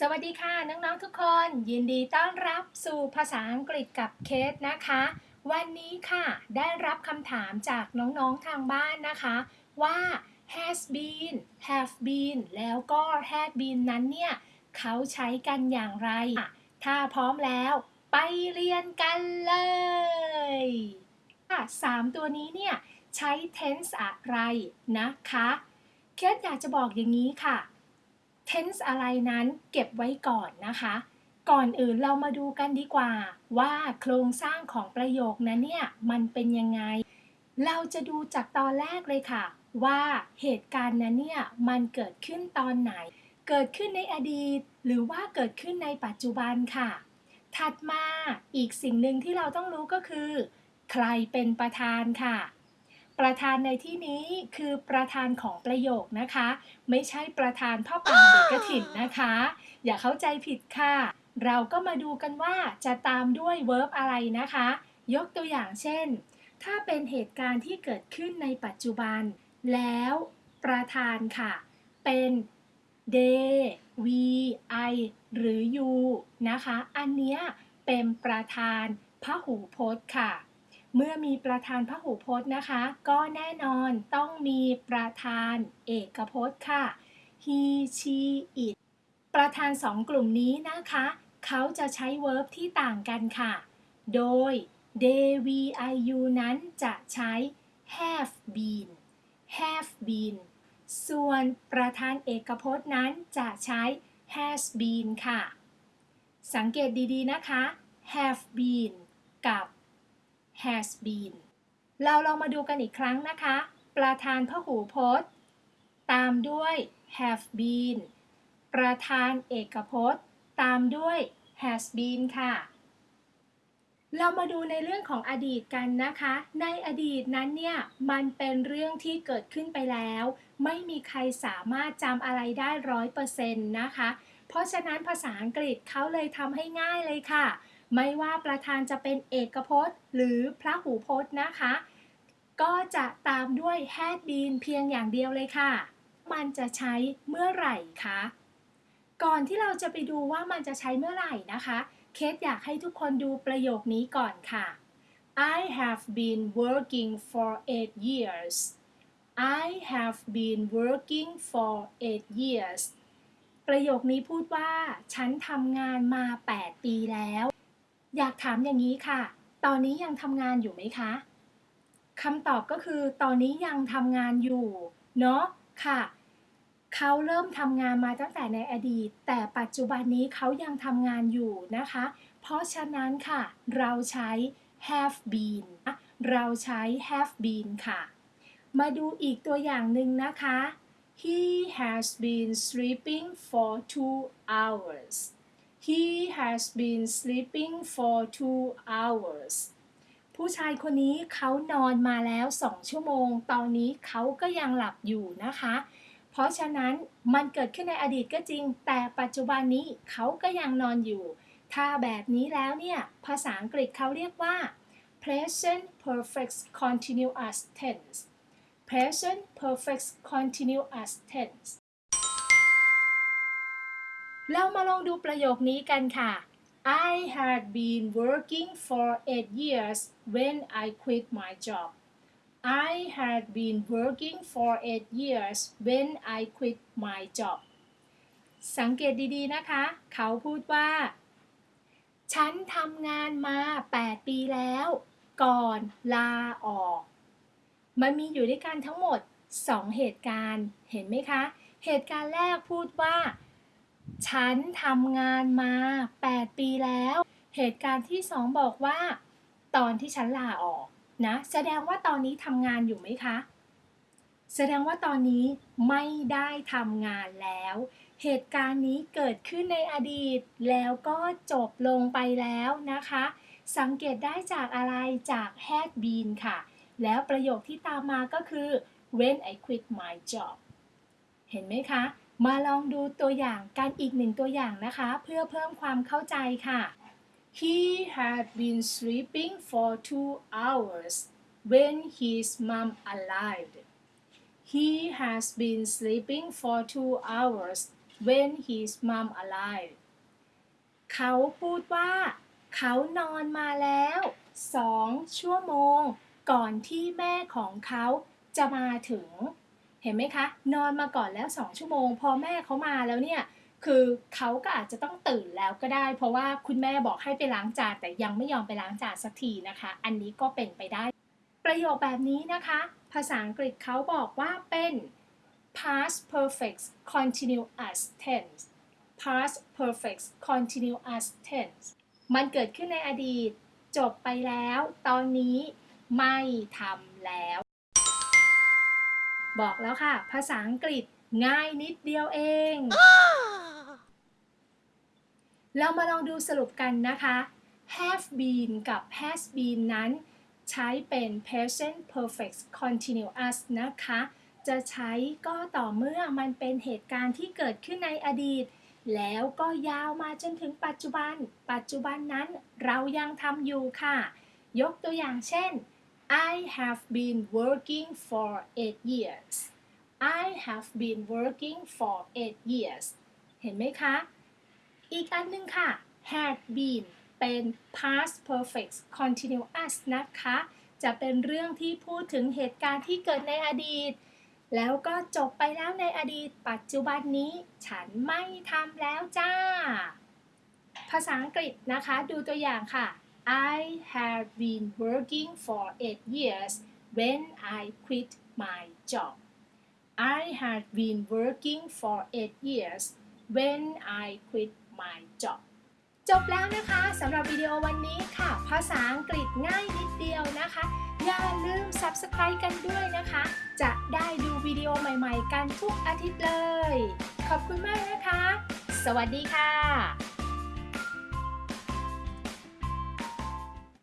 สวัสดีค่ะ น้องๆทุกคน ยินดีต้อนรับสู่ภาษาอังกฤษกับเคสนะคะ วันนี้ค่ะ ได้รับคำถามจากน้องๆทางบ้านนะคะ ว่า has been have been แล้วก็ had been นั้นเนี่ย เขาใช้กันอย่างไร ถ้าพร้อมแล้วไปเรียนกันเลยสามตัวนี้เนี่ย ใช้ tense อะไรนะคะ เคสอยากจะบอกอย่างนี้ค่ะ tense อะไรนั้นเก็บไว้ก่อนนะคะ ก่อนอื่นเรามาดูกันดีกว่า ว่าโครงสร้างของประโยคนั้นเนี่ยมันเป็นยังไง เราจะดูจากตอนแรกเลยค่ะ ว่าเหตุการณ์นั้นเนี่ยมันเกิดขึ้นตอนไหน เกิดขึ้นในอดีต หรือว่าเกิดขึ้นในปัจจุบันค่ะ ถัดมาอีกสิ่งหนึ่งที่เราต้องรู้ก็คือ ใครเป็นประธานค่ะ ประธานในที่นี้คือประธานของประโยคนะคะ ไม่ใช่ประธานพ่อป่าเด็กกระถิ่นนะคะ อย่าเข้าใจผิดค่ะ เราก็มาดูกันว่าจะตามด้วย verb อะไรนะคะ ยกตัวอย่างเช่น ถ้าเป็นเหตุการณ์ที่เกิดขึ้นในปัจจุบัน แล้วประธานค่ะ เป็น they we I หรือ you นะคะ อันเนี้ยเป็นประธานพหูพจน์ค่ะ เมื่อมีประธานพหูพจน์นะคะ ก็แน่นอนต้องมีประธานเอกพจน์ค่ะ he she it ประธานสองกลุ่มนี้นะคะ เขาจะใช้ verb ที่ต่างกันค่ะ โดย they we I you นั้นจะใช้ have been have been ส่วนประธานเอกพจน์นั้นจะใช้ has been ค่ะ สังเกตดีๆนะคะ have been กับ has been เราลองมาดูกันอีกครั้งนะคะ ประธานพหูพจน์ ตามด้วย have been ประธานเอกพจน์ ตามด้วย has been ค่ะ เรามาดูในเรื่องของอดีตกันนะคะ ในอดีตนั้นเนี่ย มันเป็นเรื่องที่เกิดขึ้นไปแล้ว ไม่มีใครสามารถจำอะไรได้ร้อยเปอร์เซ็นต์นะคะ เพราะฉะนั้นภาษาอังกฤษเขาเลยทำให้ง่ายเลยค่ะ ไม่ว่าประธานจะเป็นเอกพจน์ หรือพระหูพจน์นะคะ ก็จะตามด้วย had been เพียงอย่างเดียวเลยค่ะ มันจะใช้เมื่อไหร่คะ ก่อนที่เราจะไปดูว่ามันจะใช้เมื่อไหร่นะคะ เคสอยากให้ทุกคนดูประโยคนี้ก่อนค่ะ I have been working for eight years I have been working for eight years ประโยคนี้พูดว่า ฉันทำงานมา 8 ปีแล้ว อยากถามอย่างนี้ค่ะ ตอนนี้ยังทำงานอยู่ไหมคะคำตอบก็คือตอนนี้ยังทำงานอยู่ เนาะค่ะ เขาเริ่มทำงานมาตั้งแต่ในอดีต แต่ปัจจุบันนี้เขายังทำงานอยู่นะคะ เพราะฉะนั้นค่ะ เราใช้ have been เราใช้ have been ค่ะ มาดูอีกตัวอย่างหนึ่งนะคะ he has been sleeping for two hours He has been sleeping for two hours ผู้ชายคนนี้เขานอนมาแล้วสองชั่วโมง ตอนนี้เขาก็ยังหลับอยู่นะคะ เพราะฉะนั้นมันเกิดขึ้นในอดีตก็จริง แต่ปัจจุบันนี้เขาก็ยังนอนอยู่ ถ้าแบบนี้แล้วเนี่ย ภาษาอังกฤษเขาเรียกว่า present perfect continuous tense present perfect continuous tense เรามาลองดูประโยคนี้กันค่ะ I had been working for eight years when I quit my job I had been working for eight years when I quit my job สังเกตดีๆนะคะ เขาพูดว่า ฉันทำงานมา 8 ปีแล้ว ก่อนลาออก มันมีอยู่ด้วยกันทั้งหมด 2 เหตุการณ์ เห็นไหมคะ เหตุการณ์แรกพูดว่า ฉันทำงานมา 8 ปีแล้ว เหตุการณ์ที่สองบอกว่า ตอนที่ฉันลาออกนะ แสดงว่าตอนนี้ทำงานอยู่ไหมคะ แสดงว่าตอนนี้ไม่ได้ทำงานแล้ว เหตุการณ์นี้เกิดขึ้นในอดีตแล้วก็จบลงไปแล้วนะคะ สังเกตได้จากอะไรจาก had been ค่ะ แล้วประโยคที่ตามมาก็คือ when I quit my job เห็นไหมคะ มาลองดูตัวอย่างกันอีกหนึ่งตัวอย่างนะคะ เพื่อเพิ่มความเข้าใจค่ะ He had been sleeping for two hours when his mom arrived. He has been sleeping for two hours when his mom alive เขาพูดว่า เขานอนมาแล้วสองชั่วโมง ก่อนที่แม่ของเขาจะมาถึง เห็นไหมคะ นอนมาก่อนแล้วสองชั่วโมง พอแม่เขามาแล้วเนี่ยคือเขาก็อาจจะต้องตื่นแล้วก็ได้ เพราะว่าคุณแม่บอกให้ไปล้างจานแต่ยังไม่ยอมไปล้างจานสักทีนะคะ อันนี้ก็เป็นไปได้ ประโยคแบบนี้นะคะ ภาษาอังกฤษเขาบอกว่าเป็น past perfect continuous tense past perfect continuous tense มันเกิดขึ้นในอดีต จบไปแล้ว ตอนนี้ไม่ทำแล้ว บอกแล้วค่ะ ภาษาอังกฤษง่ายนิดเดียวเอง เรามาลองดูสรุปกันนะคะ have been กับ has been นั้น ใช้เป็น present perfect continuous นะคะ จะใช้ก็ต่อเมื่อมันเป็นเหตุการณ์ที่เกิดขึ้นในอดีต แล้วก็ยาวมาจนถึงปัจจุบัน ปัจจุบันนั้นเรายังทำอยู่ค่ะ ยกตัวอย่างเช่น I have been working for eight years I have been working for eight years เห็นไหมคะ อีกอันหนึงค่ะ had been เป็น past perfect continuous นะคะ จะเป็นเรื่องที่พูดถึงเหตุการณ์ที่เกิดในอดีต แล้วก็จบไปแล้วในอดีต ปัจจุบันนี้ ฉันไม่ทำแล้วจ้า ภาษาอังกฤษนะคะ ดูตัวอย่างค่ะ I have been working for eight years when I quit my job I have been working for eight years when I quit my job จบแล้วนะคะสำหรับวิดีโอวันนี้ค่ะ ภาษาอังกฤษง่ายนิดเดียวนะคะ อย่าลืม Subscribe กันด้วยนะคะ จะได้ดูวิดีโอใหม่ๆ กันทุกอาทิตย์เลย ขอบคุณมากนะคะ สวัสดีค่ะ